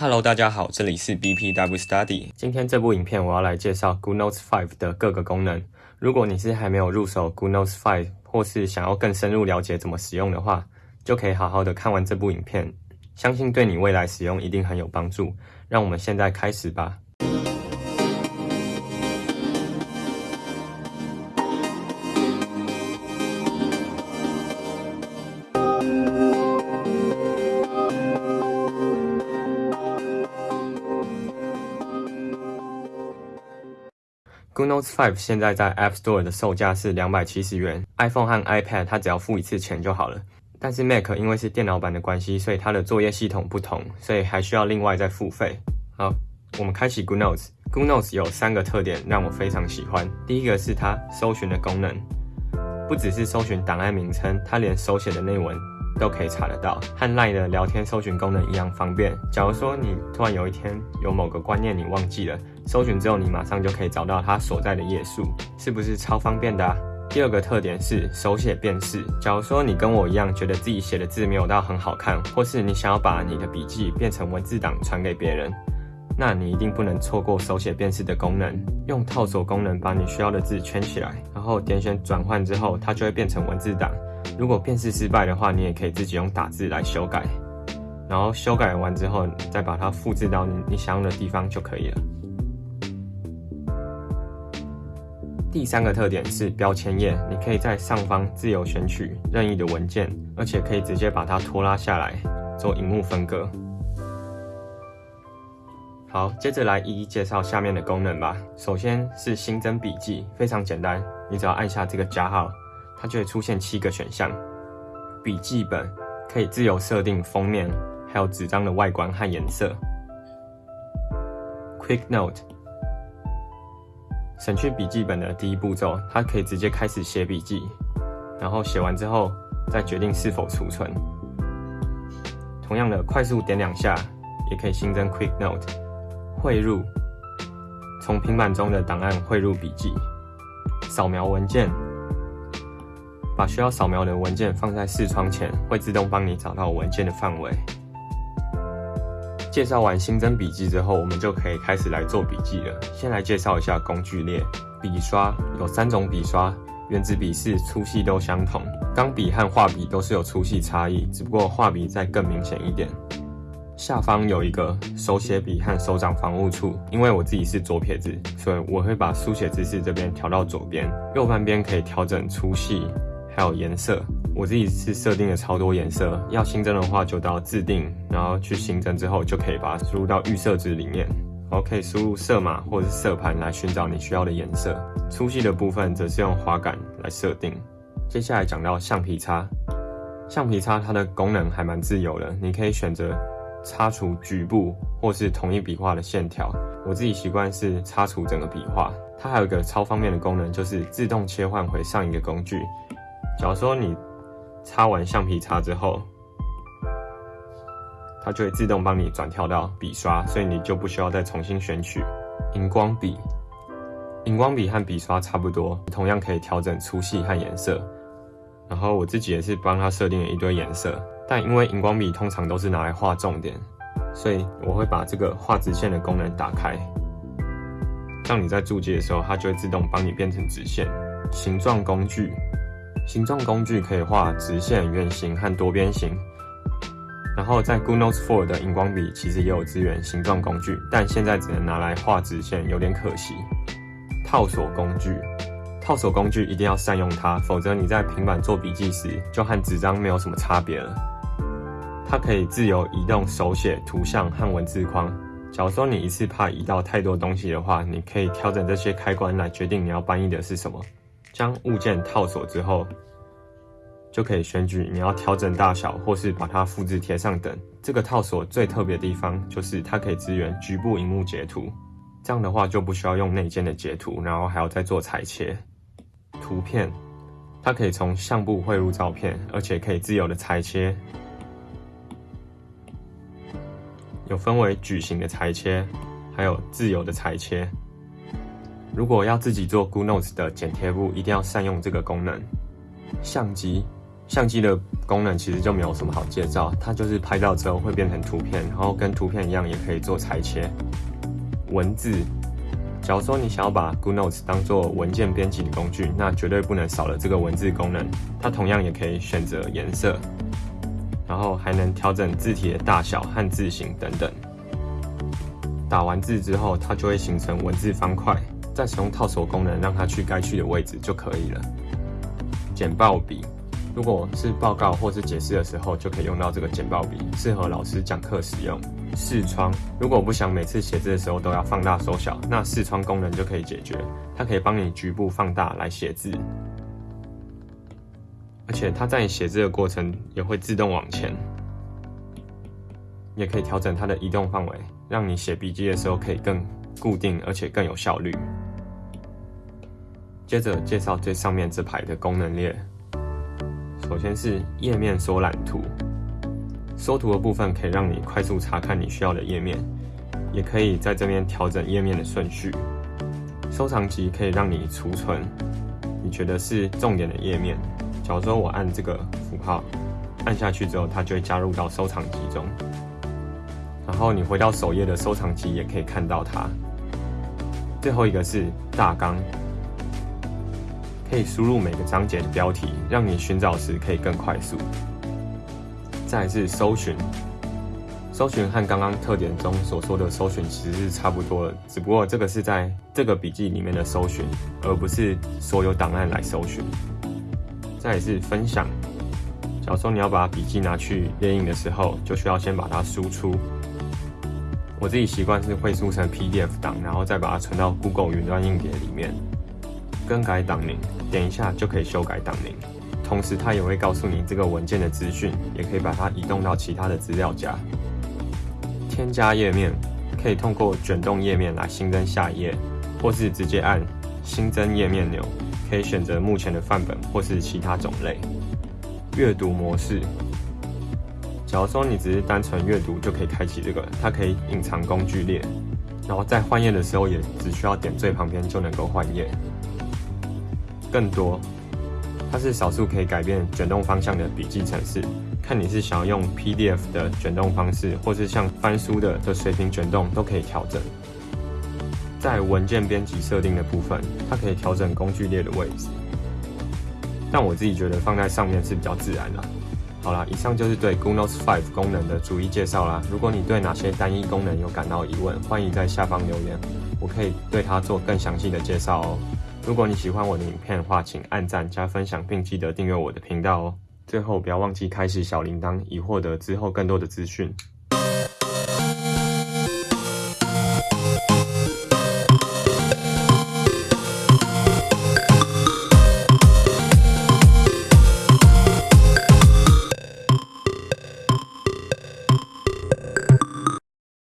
Hello，大家好，这里是 BPW Study。今天这部影片我要来介绍 GoodNotes 5的各个功能。如果你是还没有入手 GoodNotes 5，或是想要更深入了解怎么使用的话，就可以好好的看完这部影片，相信对你未来使用一定很有帮助。让我们现在开始吧。GoodNotes 5现在在 App Store 的售价是两百七十元，iPhone 和 iPad 它只要付一次钱就好了。但是 Mac 因为是电脑版的关系，所以它的作业系统不同，所以还需要另外再付费。好，我们开启 GoodNotes。GoodNotes 有三个特点让我非常喜欢。第一个是它搜寻的功能，不只是搜寻档案名称，它连手写的内文都可以查得到，和 Line 的聊天搜寻功能一样方便。假如说你突然有一天有某个观念你忘记了，搜寻之后你马上就可以找到它所在的页数，是不是超方便的啊？第二个特点是手写辨识。假如说你跟我一样，觉得自己写的字没有到很好看，或是你想要把你的笔记变成文字档传给别人，那你一定不能错过手写辨识的功能。用套索功能把你需要的字圈起来，然后点选转换之后，它就会变成文字档。如果辨识失败的话，你也可以自己用打字来修改，然后修改完之后再把它复制到你你想用的地方就可以了。第三个特点是标签页，你可以在上方自由选取任意的文件，而且可以直接把它拖拉下来做荧幕分割。好，接着来一一介绍下面的功能吧。首先是新增笔记，非常简单，你只要按下这个加号，它就会出现七个选项。笔记本可以自由设定封面，还有纸张的外观和颜色。Quick Note。省去笔记本的第一步骤，它可以直接开始写笔记，然后写完之后再决定是否储存。同样的，快速点两下也可以新增 Quick Note，汇入，从平板中的档案汇入笔记，扫描文件，把需要扫描的文件放在视窗前，会自动帮你找到文件的范围。介绍完新增笔记之后，我们就可以开始来做笔记了。先来介绍一下工具列。笔刷有三种笔刷，原子笔是粗细都相同，钢笔和画笔都是有粗细差异，只不过画笔再更明显一点。下方有一个手写笔和手掌防护处，因为我自己是左撇子，所以我会把书写姿势这边调到左边，右半边可以调整粗细。还有颜色，我自己是设定了超多颜色。要新增的话，就到自定，然后去新增之后，就可以把它输入到预设值里面。然后可以输入色码或者是色盘来寻找你需要的颜色。粗细的部分则是用滑杆来设定。接下来讲到橡皮擦，橡皮擦它的功能还蛮自由的，你可以选择擦除局部或是同一笔画的线条。我自己习惯是擦除整个笔画。它还有一个超方便的功能，就是自动切换回上一个工具。假如说你擦完橡皮擦之后，它就会自动帮你转跳到笔刷，所以你就不需要再重新选取荧光笔。荧光笔和笔刷差不多，同样可以调整粗细和颜色。然后我自己也是帮它设定了一堆颜色，但因为荧光笔通常都是拿来画重点，所以我会把这个画直线的功能打开，让你在注记的时候，它就会自动帮你变成直线。形状工具。形状工具可以画直线、圆形和多边形。然后在 GoodNotes 4的荧光笔其实也有支援形状工具，但现在只能拿来画直线，有点可惜。套索工具，套索工具一定要善用它，否则你在平板做笔记时就和纸张没有什么差别了。它可以自由移动手写、图像和文字框。假如说你一次怕移到太多东西的话，你可以调整这些开关来决定你要搬移的是什么。将物件套索之后，就可以选举你要调整大小，或是把它复制贴上等。这个套索最特别的地方就是它可以支援局部荧幕截图，这样的话就不需要用内建的截图，然后还要再做裁切。图片，它可以从相簿汇入照片，而且可以自由的裁切，有分为矩形的裁切，还有自由的裁切。如果要自己做 GoodNotes 的剪贴簿，一定要善用这个功能。相机，相机的功能其实就没有什么好介绍，它就是拍照之后会变成图片，然后跟图片一样也可以做裁切。文字，假如说你想要把 GoodNotes 当做文件编辑的工具，那绝对不能少了这个文字功能。它同样也可以选择颜色，然后还能调整字体的大小和字形等等。打完字之后，它就会形成文字方块，再使用套索功能让它去该去的位置就可以了。简报笔。如果是报告或是解释的时候，就可以用到这个简报笔，适合老师讲课使用。视窗，如果不想每次写字的时候都要放大缩小，那视窗功能就可以解决。它可以帮你局部放大来写字，而且它在你写字的过程也会自动往前，也可以调整它的移动范围，让你写笔记的时候可以更固定，而且更有效率。接着介绍最上面这排的功能列。首先是页面缩览图，缩图的部分可以让你快速查看你需要的页面，也可以在这边调整页面的顺序。收藏集可以让你储存你觉得是重点的页面。假如说我按这个符号，按下去之后，它就会加入到收藏集中。然后你回到首页的收藏集也可以看到它。最后一个是大纲。可以输入每个章节的标题，让你寻找时可以更快速。再是搜寻，搜寻和刚刚特点中所说的搜寻其实是差不多的，只不过这个是在这个笔记里面的搜寻，而不是所有档案来搜寻。再是分享，假如说你要把笔记拿去列印的时候，就需要先把它输出。我自己习惯是会输成 PDF 档，然后再把它存到 Google 云端硬碟里面。更改档名，点一下就可以修改档名。同时，它也会告诉你这个文件的资讯，也可以把它移动到其他的资料夹。添加页面，可以通过卷动页面来新增下一页，或是直接按新增页面钮，可以选择目前的范本或是其他种类。阅读模式，假如说你只是单纯阅读，就可以开启这个，它可以隐藏工具列，然后在换页的时候也只需要点最旁边就能够换页。更多，它是少数可以改变卷动方向的笔记程式。看你是想要用 PDF 的卷动方式，或是像翻书的的水平卷动，都可以调整。在文件编辑设定的部分，它可以调整工具列的位置。但我自己觉得放在上面是比较自然的。好啦，以上就是对 g o o g l e Notes 5功能的逐一介绍啦。如果你对哪些单一功能有感到疑问，欢迎在下方留言，我可以对它做更详细的介绍哦。如果你喜欢我的影片的话，请按赞加分享，并记得订阅我的频道哦。最后，不要忘记开启小铃铛，以获得之后更多的资讯。